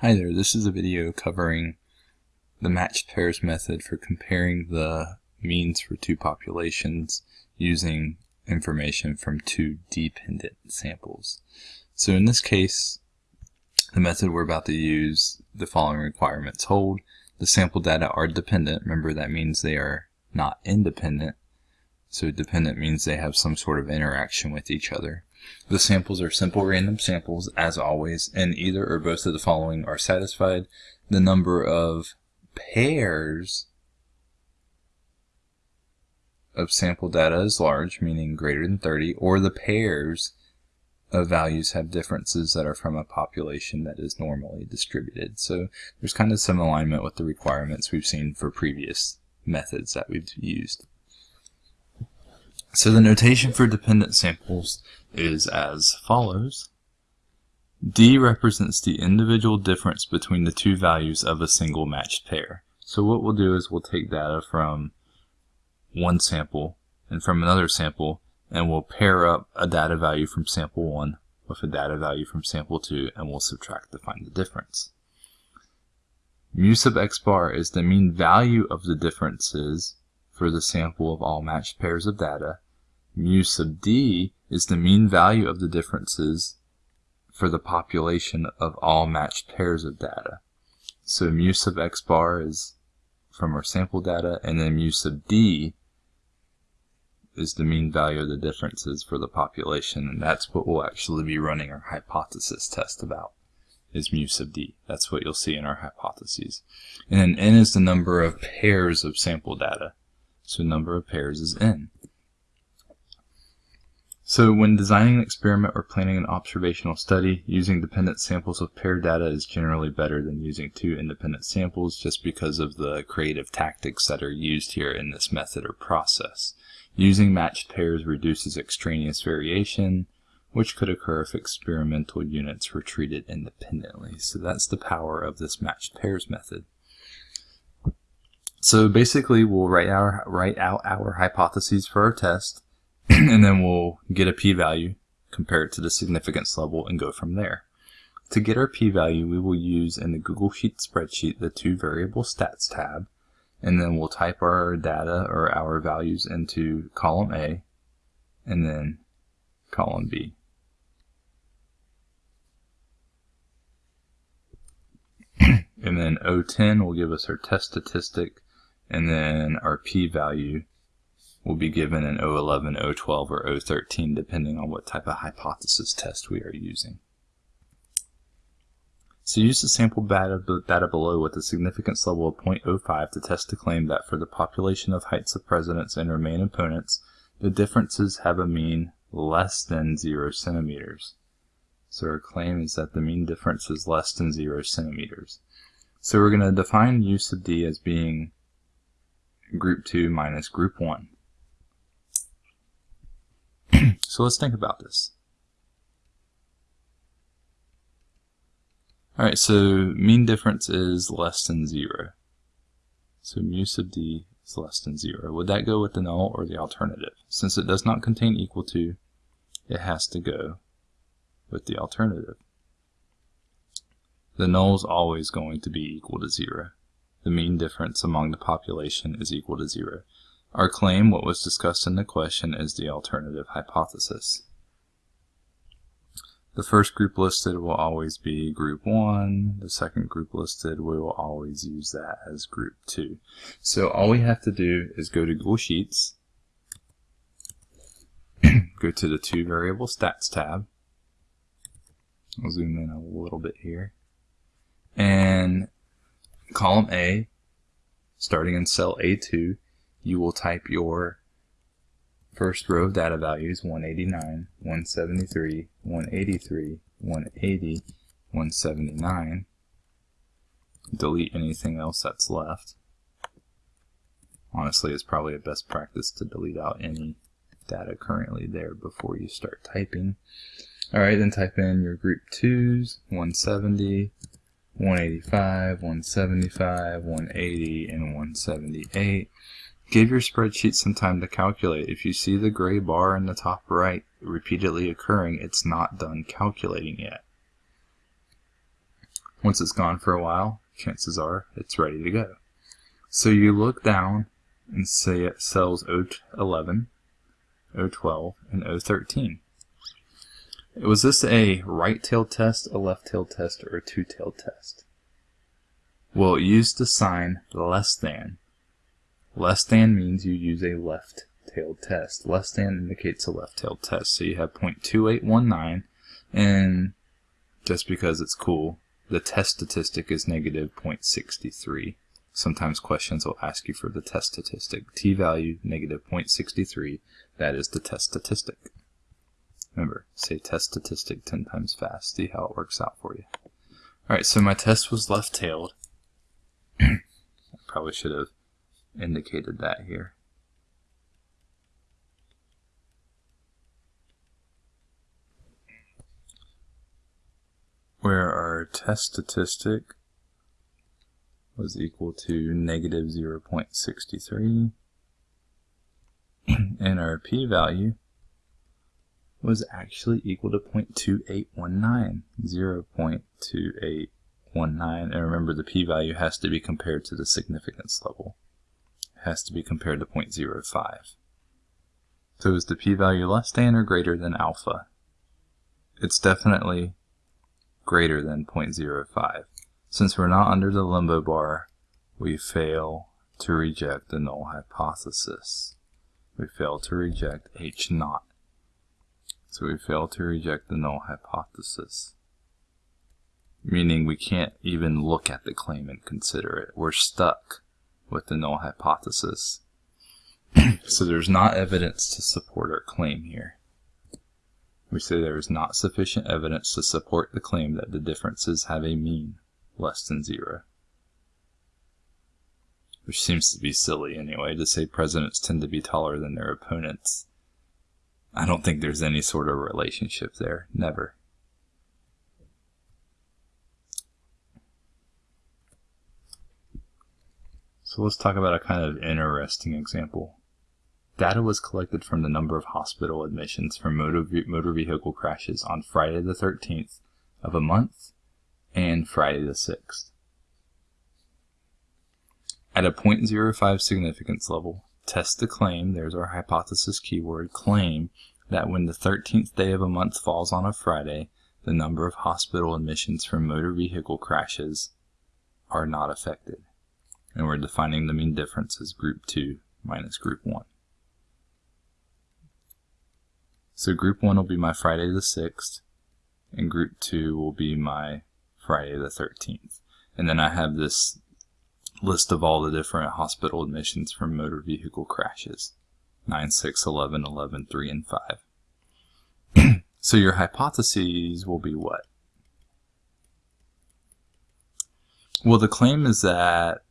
Hi there, this is a video covering the matched pairs method for comparing the means for two populations using information from two dependent samples. So in this case, the method we're about to use, the following requirements hold. The sample data are dependent. Remember that means they are not independent. So dependent means they have some sort of interaction with each other. The samples are simple random samples, as always, and either or both of the following are satisfied. The number of pairs of sample data is large, meaning greater than 30, or the pairs of values have differences that are from a population that is normally distributed. So there's kind of some alignment with the requirements we've seen for previous methods that we've used. So the notation for dependent samples is as follows. D represents the individual difference between the two values of a single matched pair. So what we'll do is we'll take data from one sample and from another sample and we'll pair up a data value from sample 1 with a data value from sample 2 and we'll subtract to find the difference. Mu sub x bar is the mean value of the differences for the sample of all matched pairs of data mu sub d is the mean value of the differences for the population of all matched pairs of data. So mu sub x bar is from our sample data, and then mu sub d is the mean value of the differences for the population, and that's what we'll actually be running our hypothesis test about, is mu sub d. That's what you'll see in our hypotheses. And then n is the number of pairs of sample data. So number of pairs is n. So when designing an experiment or planning an observational study, using dependent samples of paired data is generally better than using two independent samples just because of the creative tactics that are used here in this method or process. Using matched pairs reduces extraneous variation, which could occur if experimental units were treated independently. So that's the power of this matched pairs method. So basically we'll write, our, write out our hypotheses for our test and then we'll get a p-value, compare it to the significance level, and go from there. To get our p-value, we will use in the Google Sheet spreadsheet the two variable stats tab, and then we'll type our data or our values into column A, and then column B. and then O10 will give us our test statistic, and then our p-value will be given in O11, O12, or O13 depending on what type of hypothesis test we are using. So use the sample data, below with a significance level of 0.05 to test the claim that for the population of heights of presidents and main opponents, the differences have a mean less than 0 centimeters. So our claim is that the mean difference is less than 0 centimeters. So we're going to define mu sub D as being group 2 minus group 1. So let's think about this. Alright, so mean difference is less than 0. So mu sub d is less than 0. Would that go with the null or the alternative? Since it does not contain equal to, it has to go with the alternative. The null is always going to be equal to 0. The mean difference among the population is equal to 0. Our claim, what was discussed in the question, is the alternative hypothesis. The first group listed will always be group 1. The second group listed, we will always use that as group 2. So all we have to do is go to Google Sheets, go to the two variable stats tab. I'll zoom in a little bit here. And column A, starting in cell A2, you will type your first row of data values 189, 173, 183, 180, 179. Delete anything else that's left. Honestly, it's probably a best practice to delete out any data currently there before you start typing. Alright, then type in your group 2s, 170, 185, 175, 180, and 178. Give your spreadsheet some time to calculate. If you see the gray bar in the top right repeatedly occurring, it's not done calculating yet. Once it's gone for a while, chances are it's ready to go. So you look down and say it cells O11, O12, and O13. Was this a right-tailed test, a left-tailed test, or a two-tailed test? Well, it used the sign less than. Less than means you use a left-tailed test. Less than indicates a left-tailed test. So you have 0.2819, and just because it's cool, the test statistic is negative 0.63. Sometimes questions will ask you for the test statistic. t-value negative 0.63, that is the test statistic. Remember, say test statistic 10 times fast. See how it works out for you. Alright, so my test was left-tailed. I probably should have indicated that here. Where our test statistic was equal to negative 0.63 and our p-value was actually equal to 0.2819 0.2819 and remember the p-value has to be compared to the significance level. It has to be compared to 0.05 so is the p-value less than or greater than alpha? It's definitely greater than 0.05 since we're not under the limbo bar, we fail to reject the null hypothesis. We fail to reject H naught. So we fail to reject the null hypothesis. Meaning we can't even look at the claim and consider it. We're stuck with the null hypothesis. so there's not evidence to support our claim here. We say there is not sufficient evidence to support the claim that the differences have a mean less than zero. Which seems to be silly anyway, to say presidents tend to be taller than their opponents. I don't think there's any sort of relationship there. Never. So let's talk about a kind of interesting example. Data was collected from the number of hospital admissions for motor, motor vehicle crashes on Friday the 13th of a month and Friday the 6th. At a 0.05 significance level, test the claim, there's our hypothesis keyword, claim that when the 13th day of a month falls on a Friday, the number of hospital admissions from motor vehicle crashes are not affected. And we're defining the mean difference as group 2 minus group 1. So group 1 will be my Friday the 6th, and group 2 will be my Friday the 13th. And then I have this list of all the different hospital admissions from motor vehicle crashes 9, 6, 11, 11, 3, and 5. so your hypotheses will be what? Well, the claim is that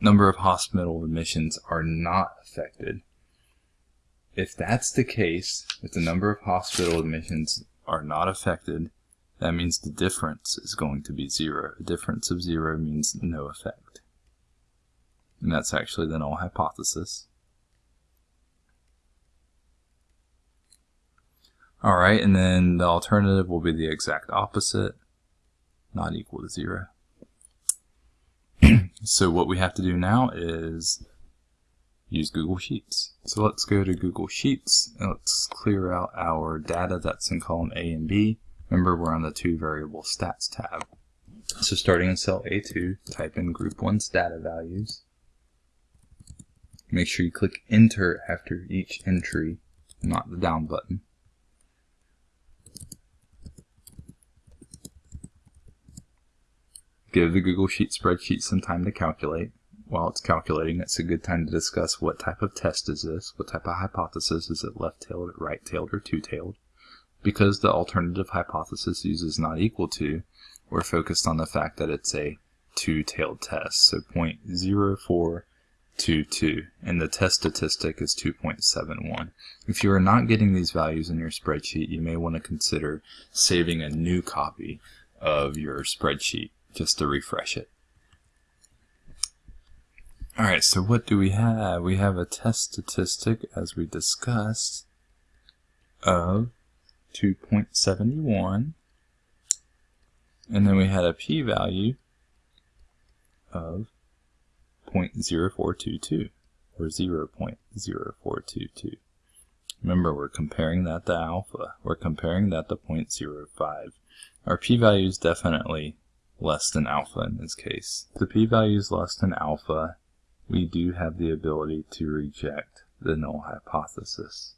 number of hospital admissions are not affected. If that's the case, if the number of hospital admissions are not affected, that means the difference is going to be zero. A difference of zero means no effect. And that's actually the null hypothesis. Alright, and then the alternative will be the exact opposite, not equal to zero. so what we have to do now is use Google Sheets. So let's go to Google Sheets and let's clear out our data that's in column A and B. Remember, we're on the two variable stats tab. So starting in cell A2, type in group 1's data values. Make sure you click enter after each entry, not the down button. Give the Google Sheet spreadsheet some time to calculate. While it's calculating, it's a good time to discuss what type of test is this, what type of hypothesis, is it left-tailed, right-tailed, or two-tailed. Because the alternative hypothesis uses not equal to, we're focused on the fact that it's a two-tailed test, so 0.0422, and the test statistic is 2.71. If you are not getting these values in your spreadsheet, you may want to consider saving a new copy of your spreadsheet just to refresh it. Alright, so what do we have? We have a test statistic, as we discussed, of 2.71 And then we had a p-value of 0.0422 or 0.0422. Remember, we're comparing that to alpha. We're comparing that to 0.05. Our p-value is definitely less than alpha in this case. If the p-value is less than alpha, we do have the ability to reject the null hypothesis.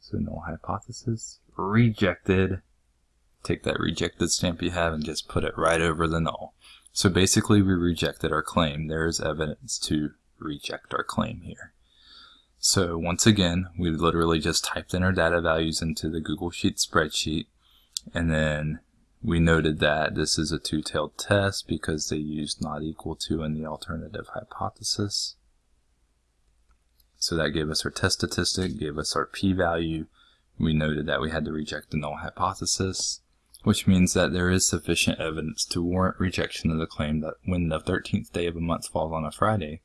So null hypothesis rejected. Take that rejected stamp you have and just put it right over the null. So basically we rejected our claim. There is evidence to reject our claim here. So once again, we literally just typed in our data values into the Google Sheet spreadsheet, and then we noted that this is a two-tailed test because they used not equal to in the alternative hypothesis. So that gave us our test statistic, gave us our p-value. We noted that we had to reject the null hypothesis, which means that there is sufficient evidence to warrant rejection of the claim that when the 13th day of a month falls on a Friday,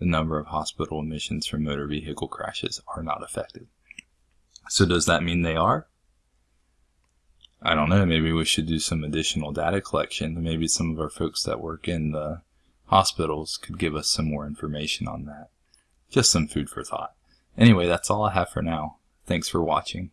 the number of hospital admissions from motor vehicle crashes are not affected. So does that mean they are? I don't know, maybe we should do some additional data collection. Maybe some of our folks that work in the hospitals could give us some more information on that. Just some food for thought. Anyway, that's all I have for now. Thanks for watching.